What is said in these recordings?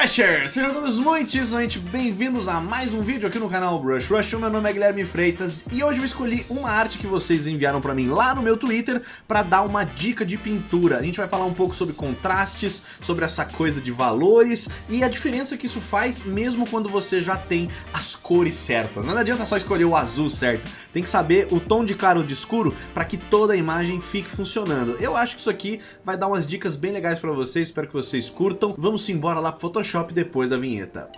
Rushers! Sejam todos muitíssimamente bem-vindos a mais um vídeo aqui no canal Brush Rush. Meu nome é Guilherme Freitas e hoje eu escolhi uma arte que vocês enviaram pra mim lá no meu Twitter pra dar uma dica de pintura. A gente vai falar um pouco sobre contrastes, sobre essa coisa de valores e a diferença que isso faz mesmo quando você já tem as cores certas. Não adianta só escolher o azul certo, tem que saber o tom de claro ou de escuro para que toda a imagem fique funcionando. Eu acho que isso aqui vai dar umas dicas bem legais pra vocês, espero que vocês curtam. Vamos embora lá pro Photoshop depois da vinheta.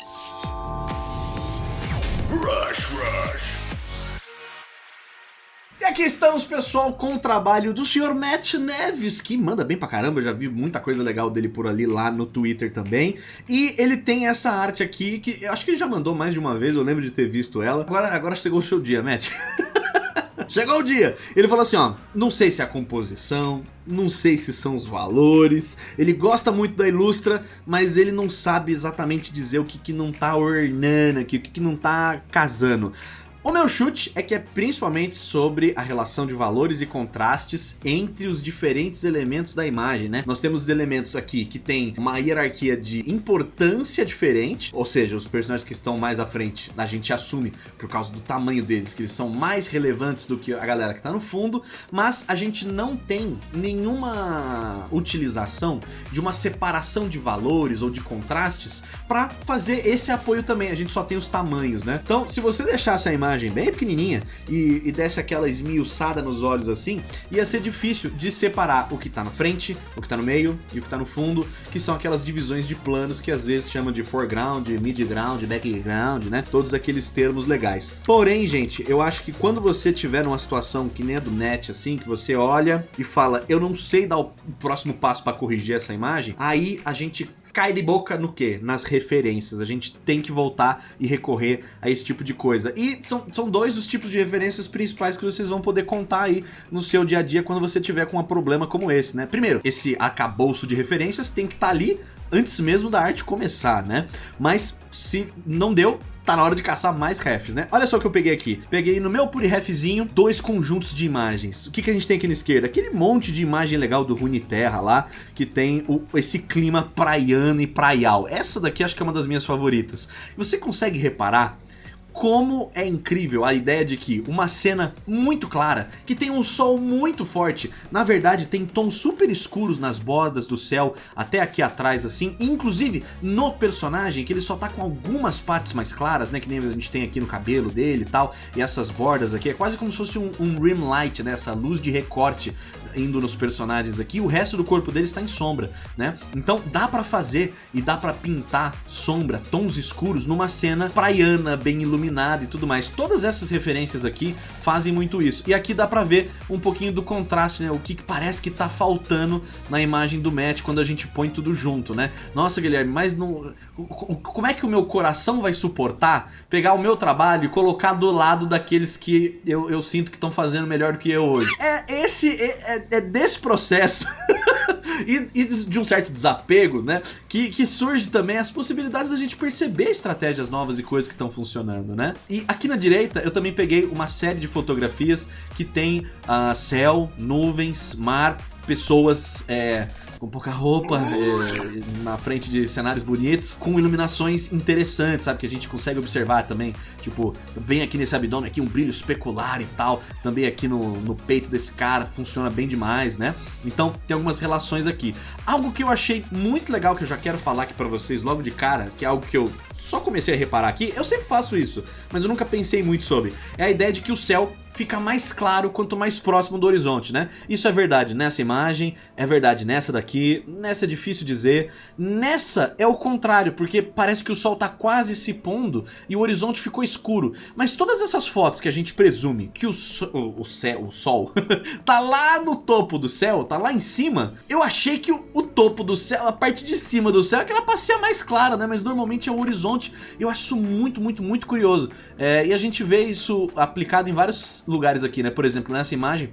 Rush, rush. E aqui estamos, pessoal, com o trabalho do senhor Matt Neves, que manda bem pra caramba, eu já vi muita coisa legal dele por ali lá no Twitter também. E ele tem essa arte aqui, que eu acho que ele já mandou mais de uma vez, eu lembro de ter visto ela. Agora, agora chegou o seu dia, Matt. Chegou o dia. Ele falou assim, ó, não sei se é a composição, não sei se são os valores. Ele gosta muito da Ilustra, mas ele não sabe exatamente dizer o que, que não tá ornando aqui, o que, que não tá casando. O meu chute é que é principalmente sobre a relação de valores e contrastes entre os diferentes elementos da imagem, né? Nós temos elementos aqui que tem uma hierarquia de importância diferente, ou seja, os personagens que estão mais à frente, a gente assume por causa do tamanho deles, que eles são mais relevantes do que a galera que tá no fundo, mas a gente não tem nenhuma utilização de uma separação de valores ou de contrastes para fazer esse apoio também, a gente só tem os tamanhos, né? Então, se você deixar essa imagem bem pequenininha e, e desse aquela esmiuçada nos olhos assim, ia ser difícil de separar o que tá na frente, o que tá no meio e o que tá no fundo, que são aquelas divisões de planos que às vezes chamam de foreground, midground, background, né? Todos aqueles termos legais. Porém, gente, eu acho que quando você tiver numa situação que nem a do net, assim, que você olha e fala, eu não sei dar o próximo passo para corrigir essa imagem, aí a gente cai de boca no que? Nas referências. A gente tem que voltar e recorrer a esse tipo de coisa. E são, são dois os tipos de referências principais que vocês vão poder contar aí no seu dia a dia quando você tiver com um problema como esse, né? Primeiro, esse acabouço de referências tem que estar tá ali antes mesmo da arte começar, né? Mas se não deu, tá na hora de caçar mais refs, né? Olha só o que eu peguei aqui. Peguei no meu PuriRefzinho dois conjuntos de imagens. O que, que a gente tem aqui na esquerda? Aquele monte de imagem legal do Runeterra lá, que tem o, esse clima praiano e praial. Essa daqui acho que é uma das minhas favoritas. Você consegue reparar como é incrível a ideia de que uma cena muito clara, que tem um sol muito forte, na verdade tem tons super escuros nas bordas do céu, até aqui atrás assim, inclusive no personagem, que ele só tá com algumas partes mais claras, né, que nem a gente tem aqui no cabelo dele e tal, e essas bordas aqui, é quase como se fosse um, um rim light, né, essa luz de recorte indo nos personagens aqui, o resto do corpo dele está em sombra, né? Então dá pra fazer e dá pra pintar sombra, tons escuros numa cena praiana, bem iluminada e tudo mais. Todas essas referências aqui fazem muito isso. E aqui dá pra ver um pouquinho do contraste, né? O que, parece que tá faltando na imagem do Matt quando a gente põe tudo junto, né? Nossa, Guilherme, mas não... como é que o meu coração vai suportar pegar o meu trabalho e colocar do lado daqueles que eu, eu sinto que estão fazendo melhor do que eu hoje? É, esse... É, é é, desse processo e, e, de um certo desapego, né? Que, que surge também as possibilidades da gente perceber estratégias novas e coisas que estão funcionando, né? E aqui na direita eu também peguei uma série de fotografias que tem uh, céu, nuvens, mar, pessoas é, com pouca roupa, é, na frente de cenários bonitos, com iluminações interessantes, sabe? Que a gente consegue observar também, tipo, bem aqui nesse abdômen aqui, um brilho especular e tal, também aqui no, no peito desse cara, funciona bem demais, né? Então tem algumas relações aqui. Algo que eu achei muito legal, que eu já quero falar aqui pra vocês logo de cara, que é algo que eu só comecei a reparar aqui, eu sempre faço isso, mas eu nunca pensei muito sobre, é a ideia de que o céu fica mais claro quanto mais próximo do horizonte, né? Isso é verdade nessa imagem, é verdade nessa daqui, nessa é difícil dizer, nessa é o contrário, porque parece que o sol tá quase se pondo e o horizonte ficou escuro, mas todas essas fotos que a gente presume que o, so, o, céu, o sol, tá lá no topo do céu, tá lá em cima, eu achei que o, o topo do céu, a parte de cima do céu, é que era pra ser mais clara, né? Mas normalmente é o horizonte, eu acho isso muito, muito, muito curioso, é, e a gente vê isso aplicado em vários lugares aqui, né? Por exemplo, nessa imagem,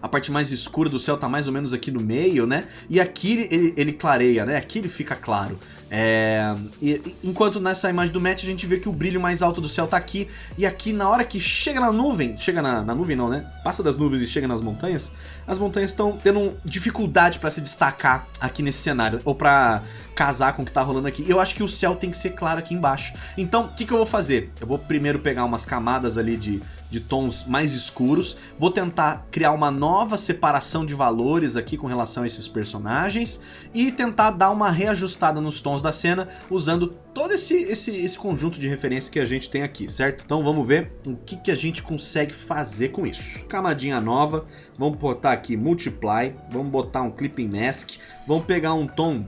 a parte mais escura do céu tá mais ou menos aqui no meio, né? E aqui ele, ele clareia, né? Aqui ele fica claro. É, e, enquanto nessa imagem do match a gente vê que o brilho mais alto do céu tá aqui, e aqui na hora que chega na nuvem, chega na, na nuvem não, né? Passa das nuvens e chega nas montanhas, as montanhas estão tendo dificuldade para se destacar aqui nesse cenário, ou para casar com o que tá rolando aqui. Eu acho que o céu tem que ser claro aqui embaixo. Então, o que, que eu vou fazer? Eu vou primeiro pegar umas camadas ali de, de tons mais escuros, vou tentar criar uma nova separação de valores aqui com relação a esses personagens e tentar dar uma reajustada nos tons da cena usando todo esse, esse, esse conjunto de referências que a gente tem aqui, certo? Então vamos ver o que, que a gente consegue fazer com isso. Camadinha nova, vamos botar aqui Multiply, vamos botar um Clipping Mask, vamos pegar um tom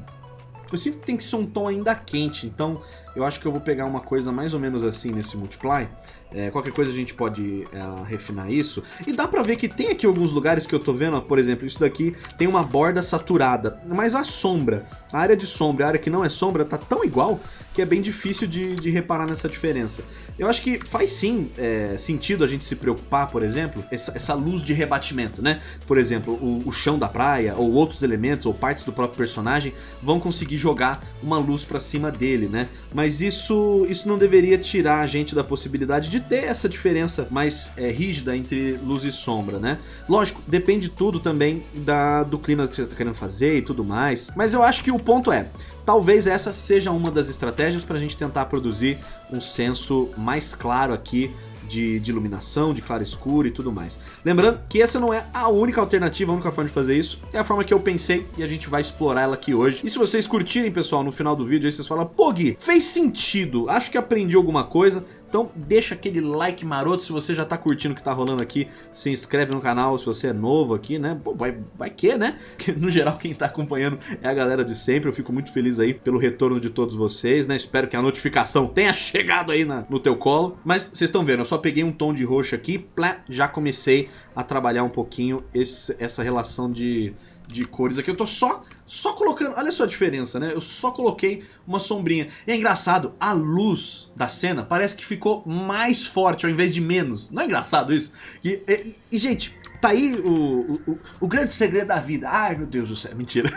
eu sinto que tem que ser um tom ainda quente, então eu acho que eu vou pegar uma coisa mais ou menos assim nesse Multiply. É, qualquer coisa a gente pode é, refinar isso. E dá pra ver que tem aqui alguns lugares que eu tô vendo, ó, por exemplo, isso daqui tem uma borda saturada, mas a sombra, a área de sombra, a área que não é sombra, tá tão igual que é bem difícil de, de reparar nessa diferença. Eu acho que faz sim é, sentido a gente se preocupar, por exemplo, essa, essa luz de rebatimento, né? Por exemplo, o, o, chão da praia, ou outros elementos, ou partes do próprio personagem, vão conseguir jogar uma luz pra cima dele, né? Mas isso, isso não deveria tirar a gente da possibilidade de ter essa diferença mais é, rígida entre luz e sombra, né? Lógico, depende tudo também da, do clima que você tá querendo fazer e tudo mais, mas eu acho que o ponto é, Talvez essa seja uma das estratégias para a gente tentar produzir um senso mais claro aqui de, de, iluminação, de claro escuro e tudo mais. Lembrando que essa não é a única alternativa, a única forma de fazer isso, é a forma que eu pensei e a gente vai explorar ela aqui hoje. E se vocês curtirem, pessoal, no final do vídeo aí vocês falam, pô Gui, fez sentido, acho que aprendi alguma coisa, então deixa aquele like maroto se você já tá curtindo o que tá rolando aqui. Se inscreve no canal se você é novo aqui, né? Pô, vai, vai que, né? Porque no geral quem tá acompanhando é a galera de sempre. Eu fico muito feliz aí pelo retorno de todos vocês, né? Espero que a notificação tenha chegado aí na, no teu colo. Mas vocês estão vendo, eu só peguei um tom de roxo aqui, plá, já comecei a trabalhar um pouquinho esse, essa relação de, de cores aqui. Eu tô só só colocando, olha só a diferença, né? Eu só coloquei uma sombrinha. E é engraçado, a luz da cena parece que ficou mais forte ao invés de menos. Não é engraçado isso? E, e, e gente, tá aí o, o, o, grande segredo da vida. Ai, meu Deus do céu, mentira.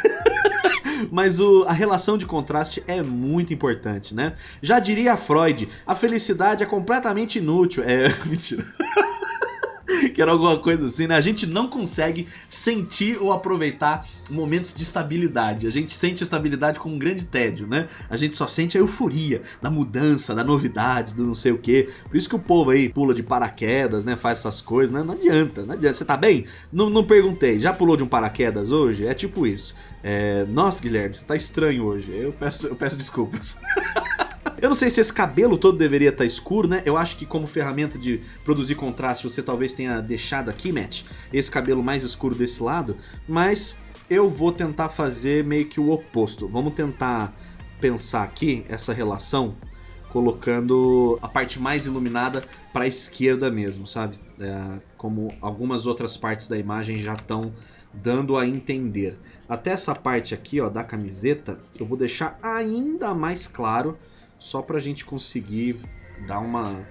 Mas o, a relação de contraste é muito importante, né? Já diria Freud, a felicidade é completamente inútil. É, mentira. que era alguma coisa assim, né? A gente não consegue sentir ou aproveitar momentos de estabilidade. A gente sente estabilidade com um grande tédio, né? A gente só sente a euforia da mudança, da novidade, do não sei o que. Por isso que o povo aí pula de paraquedas, né? Faz essas coisas, né? Não adianta, não adianta. Você tá bem? Não, não perguntei. Já pulou de um paraquedas hoje? É tipo isso. É... Nossa, Guilherme, você tá estranho hoje. Eu peço, eu peço desculpas. Eu não sei se esse cabelo todo deveria estar tá escuro, né? Eu acho que como ferramenta de produzir contraste você talvez tenha deixado aqui, Matt, esse cabelo mais escuro desse lado, mas eu vou tentar fazer meio que o oposto. Vamos tentar pensar aqui essa relação colocando a parte mais iluminada para a esquerda mesmo, sabe? É, como algumas outras partes da imagem já estão dando a entender. Até essa parte aqui ó, da camiseta eu vou deixar ainda mais claro só para a gente conseguir dar uma,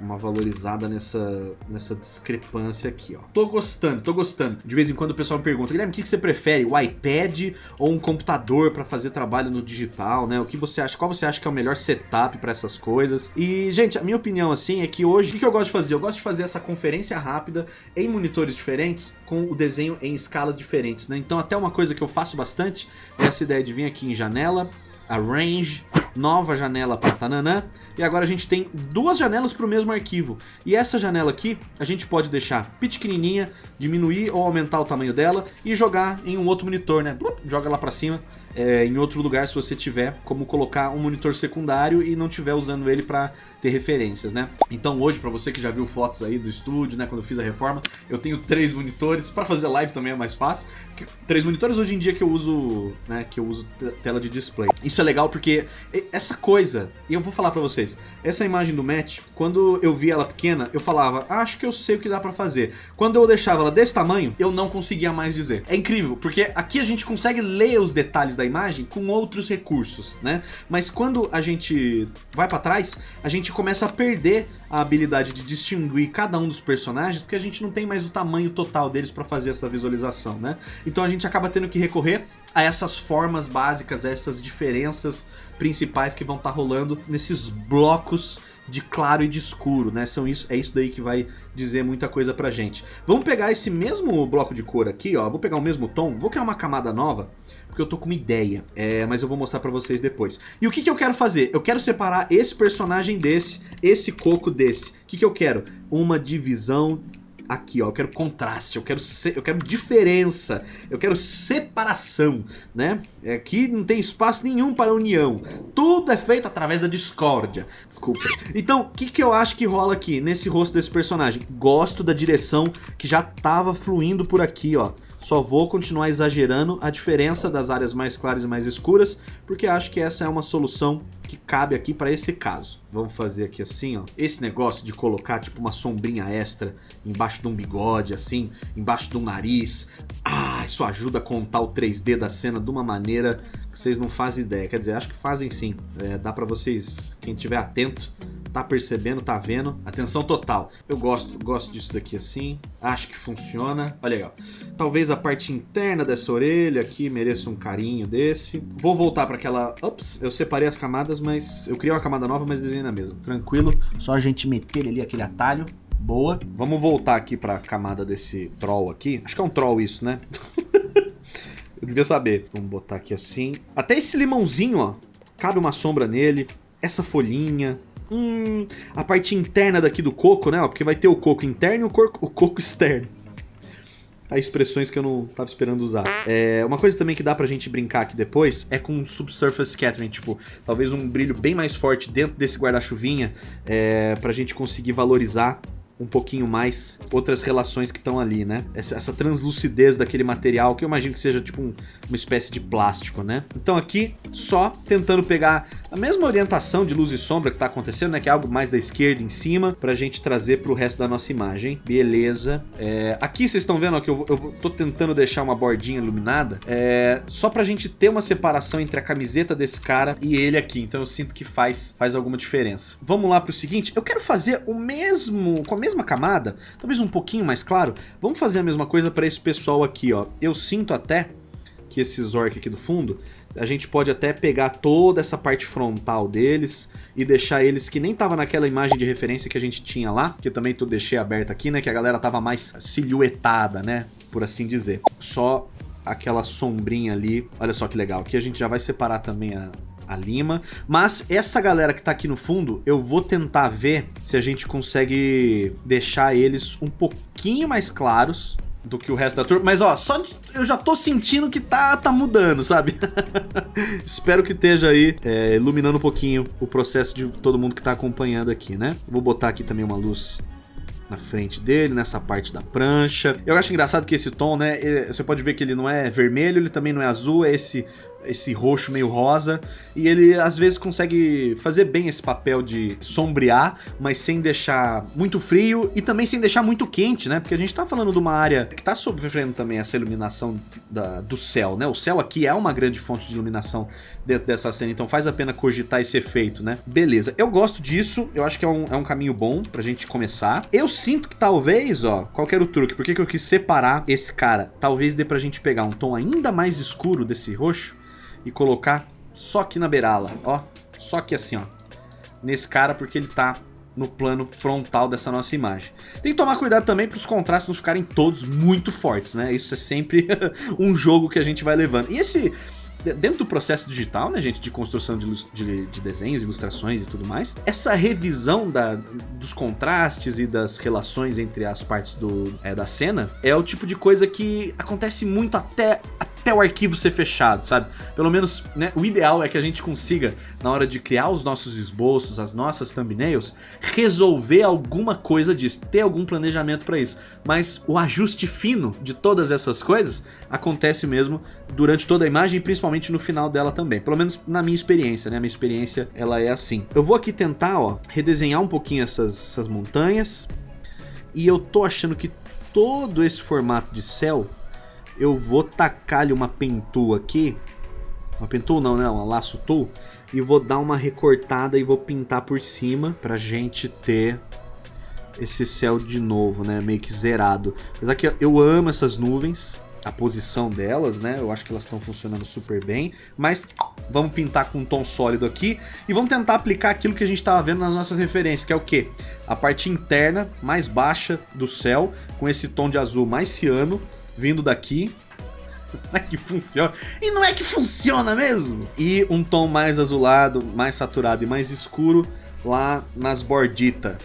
uma valorizada nessa, nessa discrepância aqui, ó. Tô gostando, tô gostando. De vez em quando o pessoal me pergunta, Guilherme, o que, que você prefere, o iPad ou um computador para fazer trabalho no digital, né? O que você acha, qual você acha que é o melhor setup para essas coisas? E, gente, a minha opinião, assim, é que hoje, o que, que eu gosto de fazer? Eu gosto de fazer essa conferência rápida em monitores diferentes, com o desenho em escalas diferentes, né? Então, até uma coisa que eu faço bastante é essa ideia de vir aqui em janela, arrange, nova janela para Tananã, e agora a gente tem duas janelas para o mesmo arquivo. E essa janela aqui, a gente pode deixar pequenininha, diminuir ou aumentar o tamanho dela e jogar em um outro monitor, né? Joga lá para cima é, em outro lugar se você tiver como colocar um monitor secundário e não tiver usando ele para ter referências, né? Então hoje, para você que já viu fotos aí do estúdio, né, quando eu fiz a reforma, eu tenho três monitores, para fazer live também é mais fácil. Três monitores hoje em dia que eu uso, né, que eu uso tela de display. Isso é legal porque essa coisa, e eu vou falar para vocês, essa imagem do Match, quando eu vi ela pequena, eu falava, ah, acho que eu sei o que dá para fazer. Quando eu deixava ela desse tamanho, eu não conseguia mais dizer. É incrível, porque aqui a gente consegue ler os detalhes da imagem com outros recursos, né? Mas quando a gente vai para trás, a gente começa a perder a habilidade de distinguir cada um dos personagens, porque a gente não tem mais o tamanho total deles para fazer essa visualização, né? Então a gente acaba tendo que recorrer a essas formas básicas, a essas diferenças principais que vão estar tá rolando nesses blocos de claro e de escuro, né? São isso, é isso daí que vai dizer muita coisa pra gente. Vamos pegar esse mesmo bloco de cor aqui, ó, vou pegar o mesmo tom, vou criar uma camada nova, porque eu tô com uma ideia, é, mas eu vou mostrar pra vocês depois. E o que, que eu quero fazer? Eu quero separar esse personagem desse, esse coco desse. O que, que eu quero? Uma divisão aqui, ó. Eu quero contraste, eu quero, eu quero diferença, eu quero separação, né? Aqui não tem espaço nenhum para união. Tudo é feito através da discórdia. Desculpa. Então, o que, que eu acho que rola aqui nesse rosto desse personagem? Gosto da direção que já tava fluindo por aqui, ó. Só vou continuar exagerando a diferença das áreas mais claras e mais escuras, porque acho que essa é uma solução que cabe aqui para esse caso. Vamos fazer aqui assim, ó. Esse negócio de colocar tipo uma sombrinha extra embaixo de um bigode, assim, embaixo do nariz. Ah, isso ajuda a contar o 3D da cena de uma maneira que vocês não fazem ideia. Quer dizer, acho que fazem sim. É, dá para vocês, quem tiver atento, tá percebendo, tá vendo. Atenção total. Eu gosto, gosto disso daqui assim. Acho que funciona. Olha aí, ó. Talvez a parte interna dessa orelha aqui mereça um carinho desse. Vou voltar para aquela... Ups, eu separei as camadas, mas... Eu criei uma camada nova, mas desenhei na mesma. Tranquilo. Só a gente meter ali aquele atalho. Boa. Vamos voltar aqui para a camada desse troll aqui. Acho que é um troll isso, né? eu devia saber. Vamos botar aqui assim. Até esse limãozinho, ó. Cabe uma sombra nele. Essa folhinha, Hum, a parte interna daqui do coco, né? Ó, porque vai ter o coco interno e o, coco, o coco externo. Tá, expressões que eu não tava esperando usar. É, uma coisa também que dá pra gente brincar aqui depois é com subsurface scattering, tipo, talvez um brilho bem mais forte dentro desse guarda-chuvinha é, pra gente conseguir valorizar um pouquinho mais outras relações que estão ali, né? Essa, essa, translucidez daquele material, que eu imagino que seja tipo um, uma espécie de plástico, né? Então aqui, só tentando pegar a mesma orientação de luz e sombra que está acontecendo, né? Que é algo mais da esquerda em cima, para a gente trazer para o resto da nossa imagem. Beleza. É, aqui vocês estão vendo ó, que eu, eu tô tentando deixar uma bordinha iluminada, é, só para a gente ter uma separação entre a camiseta desse cara e ele aqui. Então eu sinto que faz, faz alguma diferença. Vamos lá para o seguinte, eu quero fazer o mesmo, com a mesma camada, talvez um pouquinho mais claro. Vamos fazer a mesma coisa para esse pessoal aqui, ó. Eu sinto até que esse Zork aqui do fundo, a gente pode até pegar toda essa parte frontal deles e deixar eles que nem tava naquela imagem de referência que a gente tinha lá, que eu também tô, deixei aberto aqui, né, que a galera tava mais silhuetada, né, por assim dizer. Só aquela sombrinha ali, olha só que legal, aqui a gente já vai separar também a, a lima. Mas essa galera que tá aqui no fundo, eu vou tentar ver se a gente consegue deixar eles um pouquinho mais claros do que o resto da turma. Mas ó, só eu já tô sentindo que tá, tá mudando, sabe? Espero que esteja aí é, iluminando um pouquinho o processo de todo mundo que tá acompanhando aqui, né? Vou botar aqui também uma luz na frente dele, nessa parte da prancha. Eu acho engraçado que esse tom, né, ele, você pode ver que ele não é vermelho, ele também não é azul, é esse esse roxo meio rosa, e ele às vezes consegue fazer bem esse papel de sombrear, mas sem deixar muito frio e também sem deixar muito quente, né? Porque a gente tá falando de uma área que tá sofrendo também essa iluminação da, do céu, né? O céu aqui é uma grande fonte de iluminação dentro dessa cena, então faz a pena cogitar esse efeito, né? Beleza, eu gosto disso, eu acho que é um, é um caminho bom pra gente começar. Eu sinto que talvez, ó, qual que era o truque? Por que, que eu quis separar esse cara? Talvez dê pra gente pegar um tom ainda mais escuro desse roxo e colocar só aqui na beirala, ó. Só aqui assim, ó. Nesse cara, porque ele tá no plano frontal dessa nossa imagem. Tem que tomar cuidado também para os contrastes não ficarem todos muito fortes, né? Isso é sempre um jogo que a gente vai levando. E esse dentro do processo digital, né, gente, de construção de, de, de, desenhos, ilustrações e tudo mais, essa revisão da, dos contrastes e das relações entre as partes do, é, da cena é o tipo de coisa que acontece muito até, até o arquivo ser fechado, sabe? Pelo menos, né, o ideal é que a gente consiga, na hora de criar os nossos esboços, as nossas thumbnails, resolver alguma coisa disso, ter algum planejamento para isso. Mas o ajuste fino de todas essas coisas acontece mesmo durante toda a imagem, principalmente no final dela também. Pelo menos na minha experiência, né? Minha experiência, ela é assim. Eu vou aqui tentar, ó, redesenhar um pouquinho essas, essas montanhas. E eu tô achando que todo esse formato de céu eu vou tacar-lhe uma pentu aqui. Uma pentu não, né? Uma laço tool. E vou dar uma recortada e vou pintar por cima pra gente ter esse céu de novo, né? Meio que zerado. Apesar que eu amo essas nuvens. a posição delas, né? Eu acho que elas estão funcionando super bem. Mas vamos pintar com um tom sólido aqui. E vamos tentar aplicar aquilo que a gente estava vendo nas nossas referências, que é o quê? A parte interna mais baixa do céu, com esse tom de azul mais ciano, vindo daqui. Não é que funciona. E não é que funciona mesmo! E um tom mais azulado, mais saturado e mais escuro lá nas borditas.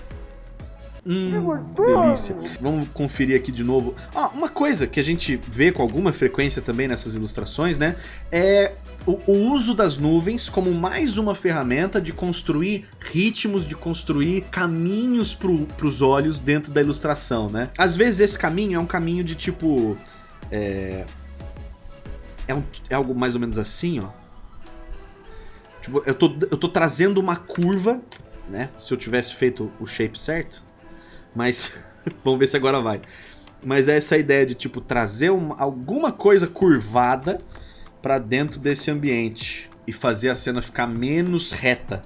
Hum, delícia. Vamos conferir aqui de novo. Ah, uma coisa que a gente vê com alguma frequência também nessas ilustrações, né? É o, o uso das nuvens como mais uma ferramenta de construir ritmos, de construir caminhos para os olhos dentro da ilustração, né? Às vezes esse caminho é um caminho de tipo... É, é, um, é algo mais ou menos assim, ó. Tipo, eu tô, eu tô trazendo uma curva, né? Se eu tivesse feito o shape certo, mas vamos ver se agora vai. Mas é essa ideia de tipo trazer uma, alguma coisa curvada para dentro desse ambiente e fazer a cena ficar menos reta.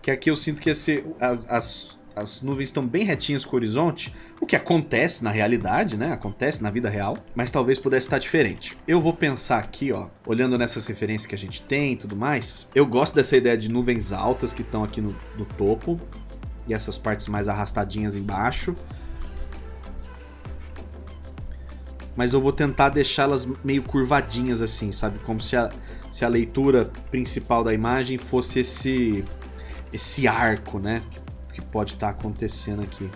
Que aqui eu sinto que esse, as, as, as nuvens estão bem retinhas com o horizonte, o que acontece na realidade, né? Acontece na vida real, mas talvez pudesse estar diferente. Eu vou pensar aqui, ó, olhando nessas referências que a gente tem e tudo mais, eu gosto dessa ideia de nuvens altas que estão aqui no, no topo, e essas partes mais arrastadinhas embaixo. Mas eu vou tentar deixá-las meio curvadinhas assim, sabe? Como se a, se a leitura principal da imagem fosse esse, esse arco, né? Que, que pode estar tá acontecendo aqui.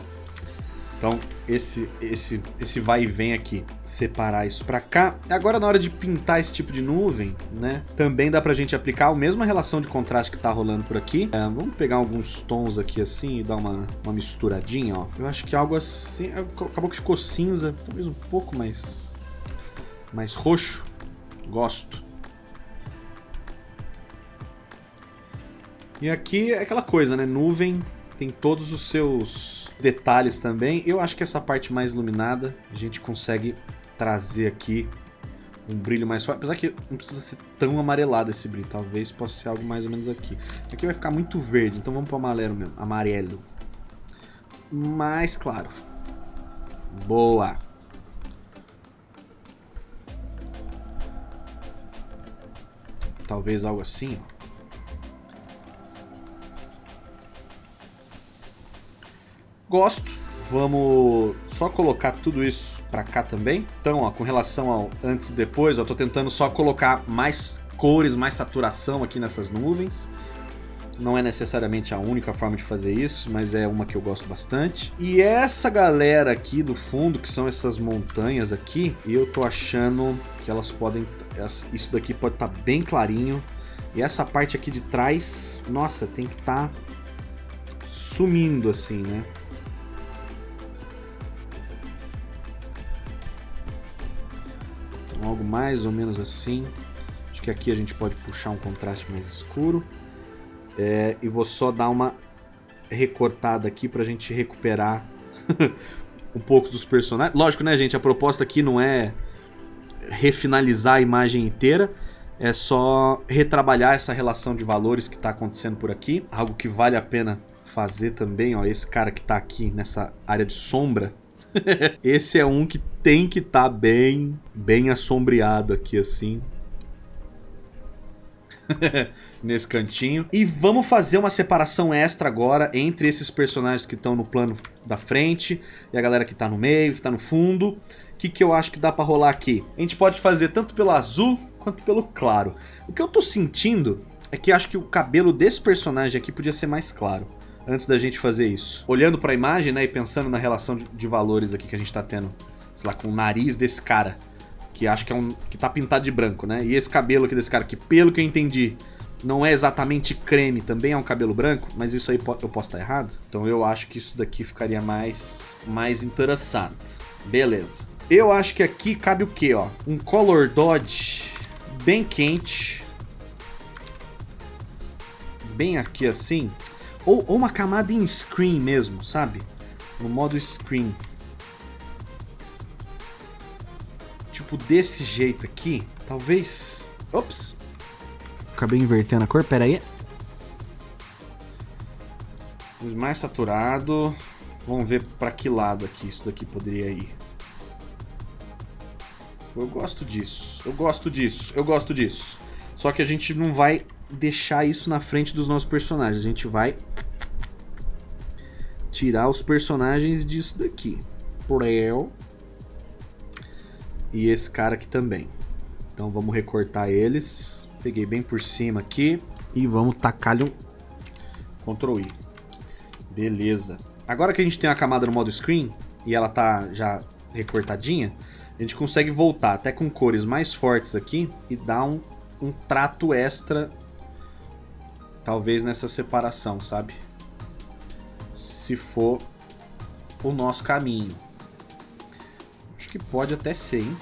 Então, esse, esse, esse vai e vem aqui, separar isso pra cá. Agora, na hora de pintar esse tipo de nuvem, né, também dá pra gente aplicar a mesma relação de contraste que tá rolando por aqui. É, vamos pegar alguns tons aqui assim e dar uma, uma misturadinha, ó. Eu acho que algo assim, acabou que ficou cinza, talvez um pouco mais, mais roxo. Gosto. E aqui é aquela coisa, né, nuvem tem todos os seus detalhes também. Eu acho que essa parte mais iluminada a gente consegue trazer aqui um brilho mais forte. Apesar que não precisa ser tão amarelado esse brilho. Talvez possa ser algo mais ou menos aqui. Aqui vai ficar muito verde, então vamos para amarelo mesmo. Amarelo. Mais claro. Boa. Talvez algo assim, ó. Gosto. Vamos só colocar tudo isso pra cá também. Então, ó, com relação ao antes e depois, eu tô tentando só colocar mais cores, mais saturação aqui nessas nuvens. Não é necessariamente a única forma de fazer isso, mas é uma que eu gosto bastante. E essa galera aqui do fundo, que são essas montanhas aqui, eu tô achando que elas podem... Isso daqui pode estar tá bem clarinho. E essa parte aqui de trás, nossa, tem que estar tá sumindo assim, né? Mais ou menos assim. Acho que aqui a gente pode puxar um contraste mais escuro. É, e vou só dar uma recortada aqui pra gente recuperar um pouco dos personagens. Lógico, né, gente? A proposta aqui não é refinalizar a imagem inteira. É só retrabalhar essa relação de valores que está acontecendo por aqui. Algo que vale a pena fazer também, ó. Esse cara que está aqui nessa área de sombra. Esse é um que tem que estar tá bem, bem assombreado aqui assim. Nesse cantinho. E vamos fazer uma separação extra agora entre esses personagens que estão no plano da frente e a galera que está no meio, que está no fundo. O que, que eu acho que dá para rolar aqui? A gente pode fazer tanto pelo azul quanto pelo claro. O que eu tô sentindo é que acho que o cabelo desse personagem aqui podia ser mais claro antes da gente fazer isso. Olhando para a imagem, né, e pensando na relação de, de, valores aqui que a gente tá tendo, sei lá, com o nariz desse cara, que acho que é um que tá pintado de branco, né? E esse cabelo aqui desse cara que, pelo que eu entendi, não é exatamente creme, também é um cabelo branco, mas isso aí eu posso estar errado. Então eu acho que isso daqui ficaria mais mais interessante. Beleza. Eu acho que aqui cabe o quê, ó? Um color dodge bem quente. Bem aqui assim. Ou, ou uma camada em screen mesmo, sabe? No modo screen. Tipo desse jeito aqui. Talvez... Ops! Acabei invertendo a cor, pera aí. Mais saturado. Vamos ver para que lado aqui isso daqui poderia ir. Eu gosto disso. Eu gosto disso. Eu gosto disso. Só que a gente não vai deixar isso na frente dos nossos personagens. A gente vai tirar os personagens disso daqui. Prel. E esse cara aqui também. Então vamos recortar eles. Peguei bem por cima aqui. E vamos tacar-lhe um Ctrl I. Beleza. Agora que a gente tem a camada no modo screen e ela tá já recortadinha, a gente consegue voltar até com cores mais fortes aqui e dar um, um trato extra, talvez nessa separação, sabe? Se for o nosso caminho. Acho que pode até ser, hein?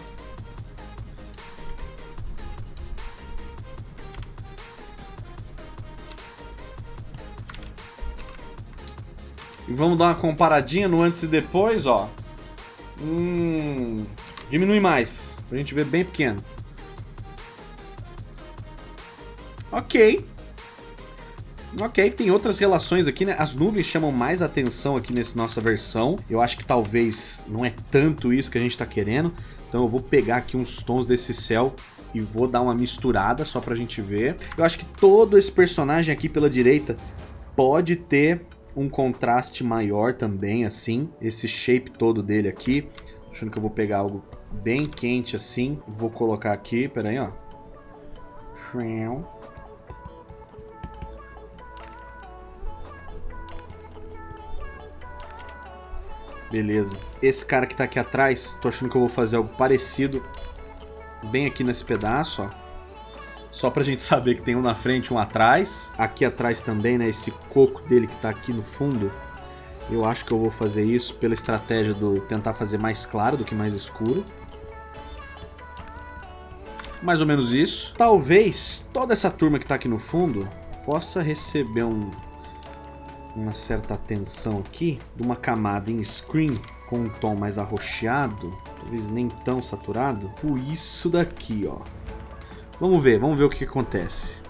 E vamos dar uma comparadinha no antes e depois, ó. Hum, diminui mais, pra gente ver bem pequeno. Ok. Ok, tem outras relações aqui, né? As nuvens chamam mais atenção aqui nessa nossa versão. Eu acho que talvez não é tanto isso que a gente tá querendo. Então eu vou pegar aqui uns tons desse céu e vou dar uma misturada só pra gente ver. Eu acho que todo esse personagem aqui pela direita pode ter um contraste maior também, assim. Esse shape todo dele aqui. Achando que eu vou pegar algo bem quente assim. Vou colocar aqui, pera aí, ó. Beleza. Esse cara que tá aqui atrás, tô achando que eu vou fazer algo parecido. Bem aqui nesse pedaço, ó. Só pra gente saber que tem um na frente um atrás. Aqui atrás também, né? Esse coco dele que tá aqui no fundo. Eu acho que eu vou fazer isso pela estratégia do tentar fazer mais claro do que mais escuro. Mais ou menos isso. Talvez toda essa turma que tá aqui no fundo possa receber um, uma certa atenção aqui de uma camada em screen com um tom mais arroxeado, talvez nem tão saturado, por isso daqui, ó. Vamos ver, vamos ver o que, acontece.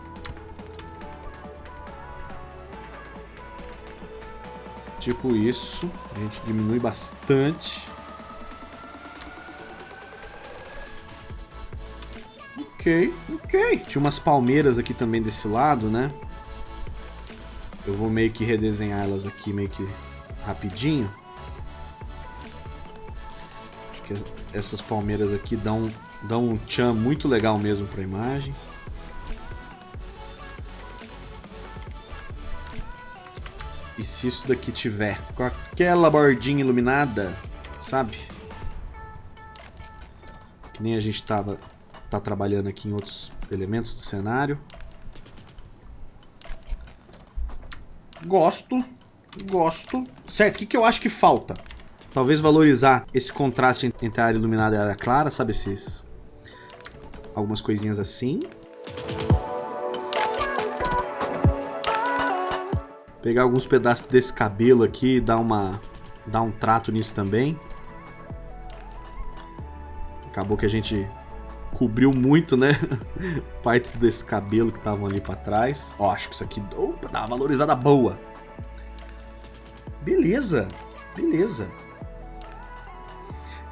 Tipo isso, a gente diminui bastante. Ok, ok. Tinha umas palmeiras aqui também desse lado, né? Eu vou meio que redesenhar elas aqui meio que rapidinho. Acho que essas palmeiras aqui dão Dá um tchan muito legal mesmo para a imagem. E se isso daqui tiver com aquela bordinha iluminada, sabe? Que nem a gente tava tá trabalhando aqui em outros elementos do cenário. Gosto, gosto. Certo, o que, que eu acho que falta? Talvez valorizar esse contraste entre a área iluminada e a área clara, sabe? Esses algumas coisinhas assim. Pegar alguns pedaços desse cabelo aqui e dar, uma, dar um trato nisso também. Acabou que a gente cobriu muito, né? Partes desse cabelo que estavam ali pra trás. Ó, acho que isso aqui opa, dá uma valorizada boa. Beleza, beleza.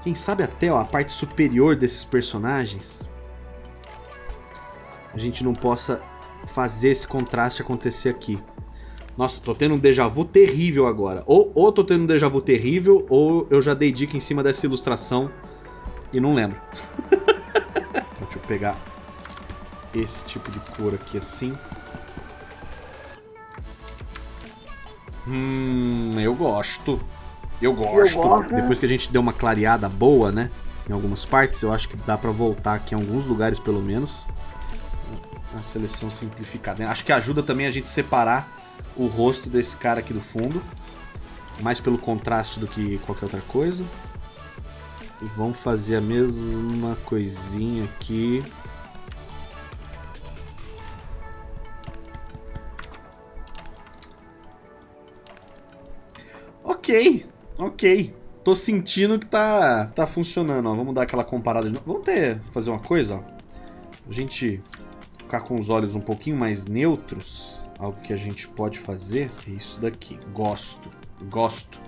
Quem sabe até ó, a parte superior desses personagens a gente não possa fazer esse contraste acontecer aqui. Nossa, tô tendo um déjà vu terrível agora. Ou, ou tô tendo um déjà vu terrível, ou eu já dei dica em cima dessa ilustração e não lembro. pegar esse tipo de cor aqui assim. Hum, eu gosto. Eu gosto. eu gosto. Depois que a gente deu uma clareada boa, né? Em algumas partes, eu acho que dá pra voltar aqui em alguns lugares pelo menos uma seleção simplificada. Acho que ajuda também a gente separar o rosto desse cara aqui do fundo. Mais pelo contraste do que qualquer outra coisa. E vamos fazer a mesma coisinha aqui. Ok, ok. Tô sentindo que tá, tá funcionando, ó. Vamos dar aquela comparada de novo. Vamos ter, fazer uma coisa, ó. A gente ficar com os olhos um pouquinho mais neutros, algo que a gente pode fazer é isso daqui. Gosto, gosto.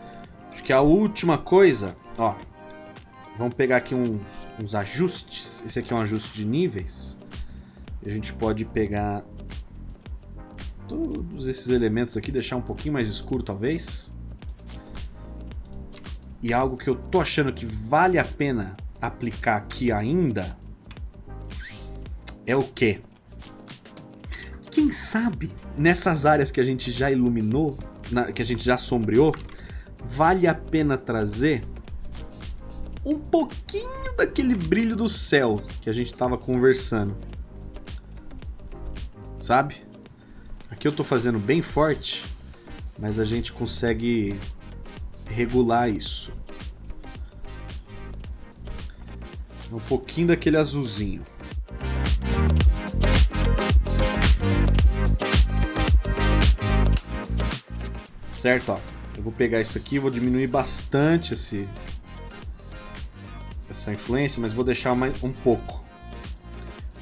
Acho que a última coisa, ó, Vamos pegar aqui uns, uns ajustes. Esse aqui é um ajuste de níveis. A gente pode pegar todos esses elementos aqui, deixar um pouquinho mais escuro talvez. E algo que eu tô achando que vale a pena aplicar aqui ainda é o quê? Quem sabe nessas áreas que a gente já iluminou, na, que a gente já sombreou, vale a pena trazer um pouquinho daquele brilho do céu que a gente estava conversando. Sabe? Aqui eu estou fazendo bem forte, mas a gente consegue regular isso. Um pouquinho daquele azulzinho. Certo, ó. Eu vou pegar isso aqui, vou diminuir bastante esse essa influência, mas vou deixar mais um pouco.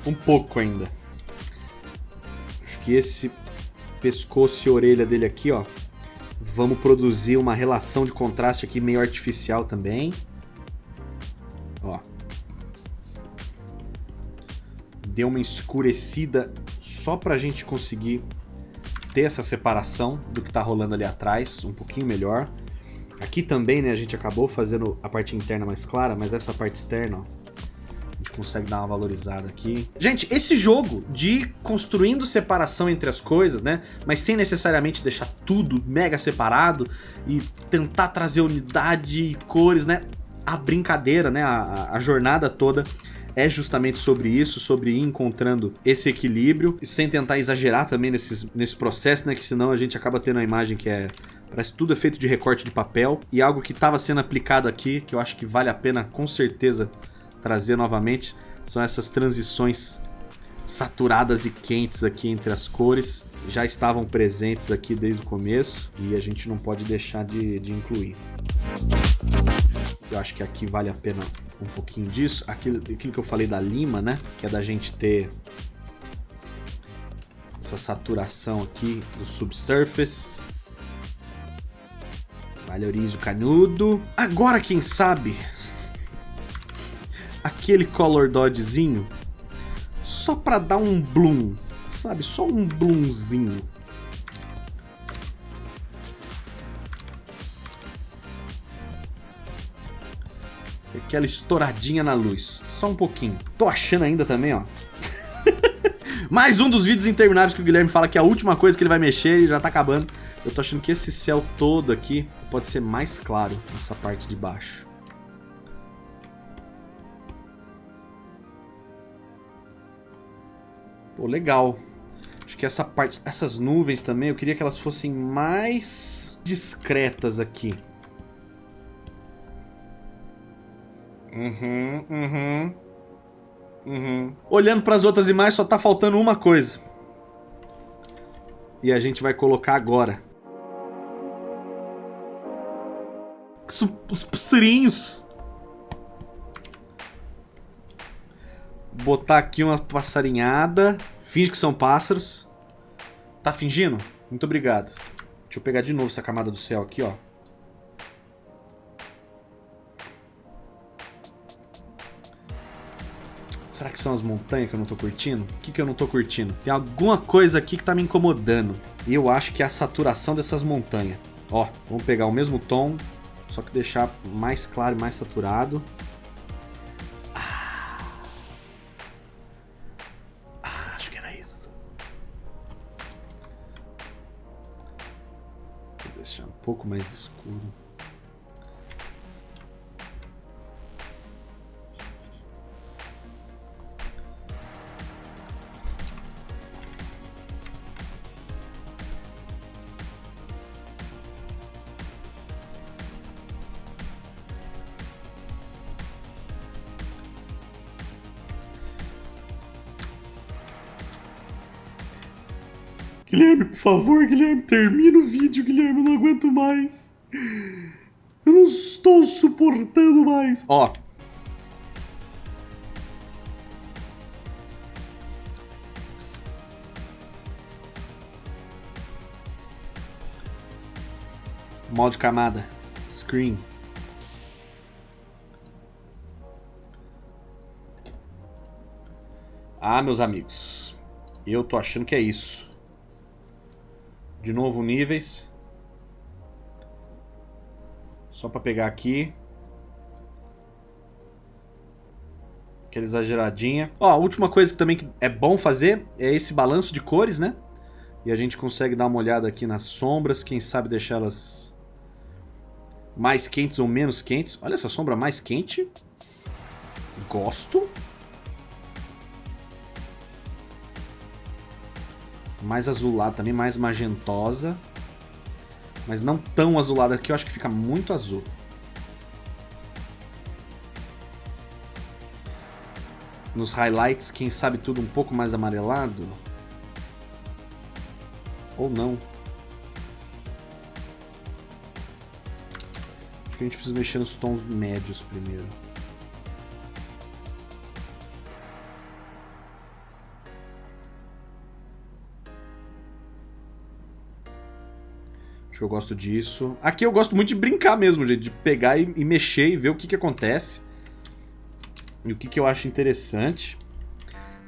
Um pouco ainda. Acho que esse pescoço e orelha dele aqui, ó, Vamos produzir uma relação de contraste aqui meio artificial também. Ó. Deu uma escurecida só pra gente conseguir ter essa separação do que tá rolando ali atrás, um pouquinho melhor. Aqui também, né, a gente acabou fazendo a parte interna mais clara, mas essa parte externa, ó, consegue dar uma valorizada aqui. Gente, esse jogo de construindo separação entre as coisas, né? Mas sem necessariamente deixar tudo mega separado e tentar trazer unidade e cores, né? A brincadeira, né? A, a jornada toda é justamente sobre isso, sobre ir encontrando esse equilíbrio, sem tentar exagerar também nesses, nesse processo, né? Que senão a gente acaba tendo a imagem que é Parece tudo é feito de recorte de papel. E algo que estava sendo aplicado aqui, que eu acho que vale a pena com certeza trazer novamente são essas transições saturadas e quentes aqui entre as cores. Já estavam presentes aqui desde o começo e a gente não pode deixar de, de incluir. Eu acho que aqui vale a pena um pouquinho disso. Aquilo, aquilo que eu falei da lima, né? Que é da gente ter essa saturação aqui do subsurface. Valorize o canudo. Agora, quem sabe, aquele color dodgezinho só pra dar um bloom, sabe? Só um bloomzinho. Aquela estouradinha na luz. Só um pouquinho. Tô achando ainda também, ó. Mais um dos vídeos intermináveis que o Guilherme fala que é a última coisa que ele vai mexer e já tá acabando. Eu tô achando que esse céu todo aqui pode ser mais claro nessa parte de baixo. Pô, legal. Acho que essa parte, essas nuvens também, eu queria que elas fossem mais discretas aqui. Uhum, uhum. Uhum. Olhando para as outras imagens, só tá faltando uma coisa. E a gente vai colocar agora. Os passarinhos. botar aqui uma passarinhada. Finge que são pássaros. Tá fingindo? Muito obrigado. Deixa eu pegar de novo essa camada do céu aqui, ó. Será que são as montanhas que eu não tô curtindo? O que, que eu não tô curtindo? Tem alguma coisa aqui que tá me incomodando. E eu acho que é a saturação dessas montanhas. Ó, vamos pegar o mesmo tom, só que deixar mais claro e mais saturado. pouco mais escuro. favor, Guilherme, termina o vídeo, Guilherme, eu não aguento mais. Eu não estou suportando mais. Ó. Modo camada. Screen. Ah, meus amigos. Eu tô achando que é isso. De novo níveis. Só pra pegar aqui. Aquela exageradinha. Ó, a última coisa que também é bom fazer é esse balanço de cores, né? E a gente consegue dar uma olhada aqui nas sombras, quem sabe deixá-las mais quentes ou menos quentes. Olha essa sombra mais quente. Gosto. Mais azulada também, mais magentosa. Mas não tão azulada aqui, eu acho que fica muito azul. Nos highlights, quem sabe tudo um pouco mais amarelado. Ou não. Acho que a gente precisa mexer nos tons médios primeiro. Acho que eu gosto disso. Aqui eu gosto muito de brincar mesmo, gente. De pegar e, e mexer e ver o que, que acontece. E o que, que eu acho interessante.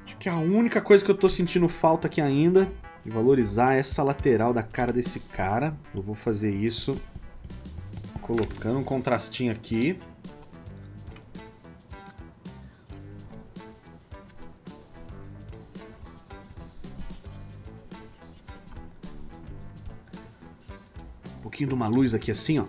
Acho que a única coisa que eu tô sentindo falta aqui ainda de valorizar essa lateral da cara desse cara. Eu vou fazer isso colocando um contrastinho aqui. Pouquinho de uma luz aqui assim, ó.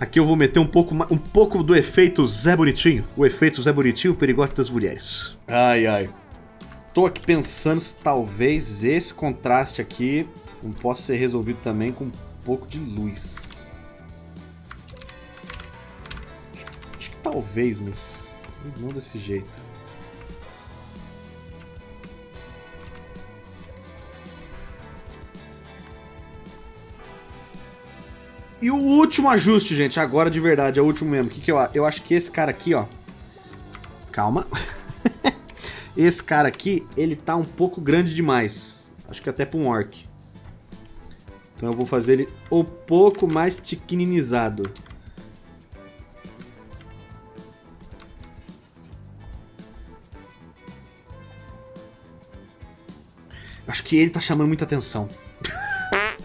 Aqui eu vou meter um pouco, um pouco do efeito Zé Bonitinho. O efeito Zé Bonitinho, o perigote das mulheres. Ai, ai. Tô aqui pensando se talvez esse contraste aqui possa ser resolvido também com um pouco de luz. Acho, acho que talvez, mas, mas não desse jeito. E o último ajuste, gente, agora de verdade, é o último mesmo. O que, que eu, eu acho que esse cara aqui, ó. Calma. esse cara aqui, ele tá um pouco grande demais. Acho que até pra um orc. Então eu vou fazer ele um pouco mais tiquininizado. Que ele tá chamando muita atenção.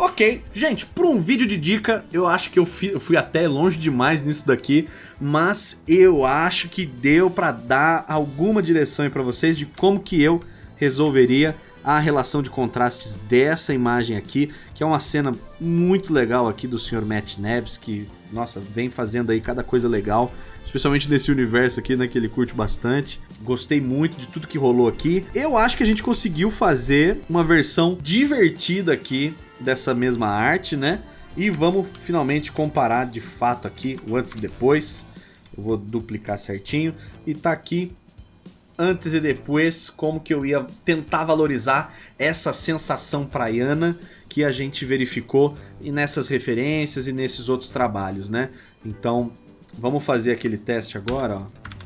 Ok, gente, para um vídeo de dica, eu acho que eu fui, eu fui, até longe demais nisso daqui, mas eu acho que deu para dar alguma direção para vocês de como que eu resolveria a relação de contrastes dessa imagem aqui, que é uma cena muito legal aqui do Sr. Matt Neves, que, nossa, vem fazendo aí cada coisa legal, especialmente nesse universo aqui, né, que ele curte bastante. Gostei muito de tudo que rolou aqui. Eu acho que a gente conseguiu fazer uma versão divertida aqui dessa mesma arte, né? E vamos finalmente comparar de fato aqui o antes e depois. Eu vou duplicar certinho. E tá aqui antes e depois, como que eu ia tentar valorizar essa sensação praiana que a gente verificou e nessas referências e nesses outros trabalhos, né? Então, vamos fazer aquele teste agora, ó.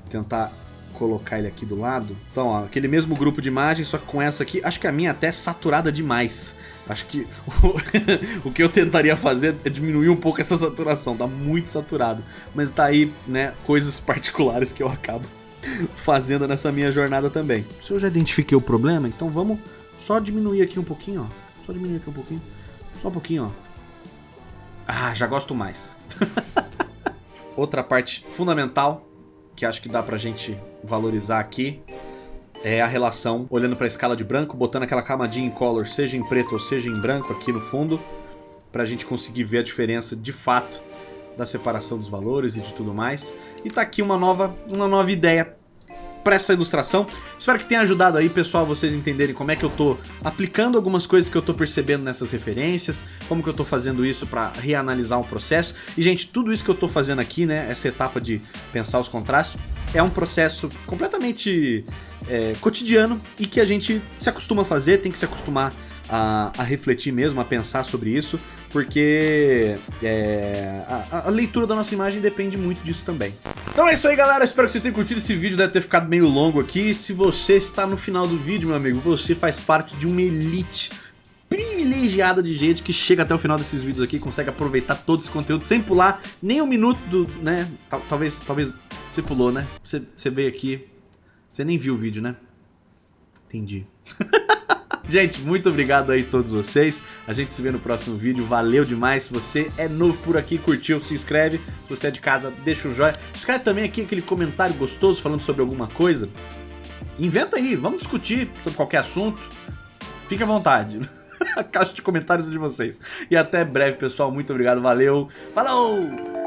Tentar colocar ele aqui do lado. Então, ó, aquele mesmo grupo de imagens, só que com essa aqui, acho que a minha até é saturada demais. Acho que o, que eu tentaria fazer é diminuir um pouco essa saturação, tá muito saturado. Mas tá aí, né, coisas particulares que eu acabo fazendo nessa minha jornada também. Se eu já identifiquei o problema, então vamos só diminuir aqui um pouquinho, ó. Só diminuir aqui um pouquinho. Só um pouquinho, ó. Ah, já gosto mais. Outra parte fundamental que acho que dá pra gente valorizar aqui é a relação, olhando para a escala de branco, botando aquela camadinha em color, seja em preto ou seja em branco aqui no fundo, para a gente conseguir ver a diferença de fato da separação dos valores e de tudo mais. E tá aqui uma nova, uma nova ideia para essa ilustração. Espero que tenha ajudado aí, pessoal, vocês entenderem como é que eu tô aplicando algumas coisas que eu tô percebendo nessas referências, como que eu tô fazendo isso para reanalisar o processo. E, gente, tudo isso que eu tô fazendo aqui, né, essa etapa de pensar os contrastes, é um processo completamente é, cotidiano e que a gente se acostuma a fazer, tem que se acostumar a, a refletir mesmo, a pensar sobre isso, porque é, a, a, leitura da nossa imagem depende muito disso também. Então é isso aí, galera. Espero que vocês tenham curtido esse vídeo. Deve ter ficado meio longo aqui. Se você está no final do vídeo, meu amigo, você faz parte de uma elite privilegiada de gente que chega até o final desses vídeos aqui, consegue aproveitar todo esse conteúdo sem pular nem um minuto do, né? Talvez, talvez você pulou, né? Você, você veio aqui, você nem viu o vídeo, né? Entendi. Gente, muito obrigado aí a todos vocês. A gente se vê no próximo vídeo. Valeu demais. Se você é novo por aqui, curtiu, se inscreve. Se você é de casa, deixa um joinha. Escreve também aqui aquele comentário gostoso falando sobre alguma coisa. Inventa aí, vamos discutir sobre qualquer assunto. Fique à vontade. A caixa de comentários de vocês. E até breve, pessoal. Muito obrigado, valeu. Falou!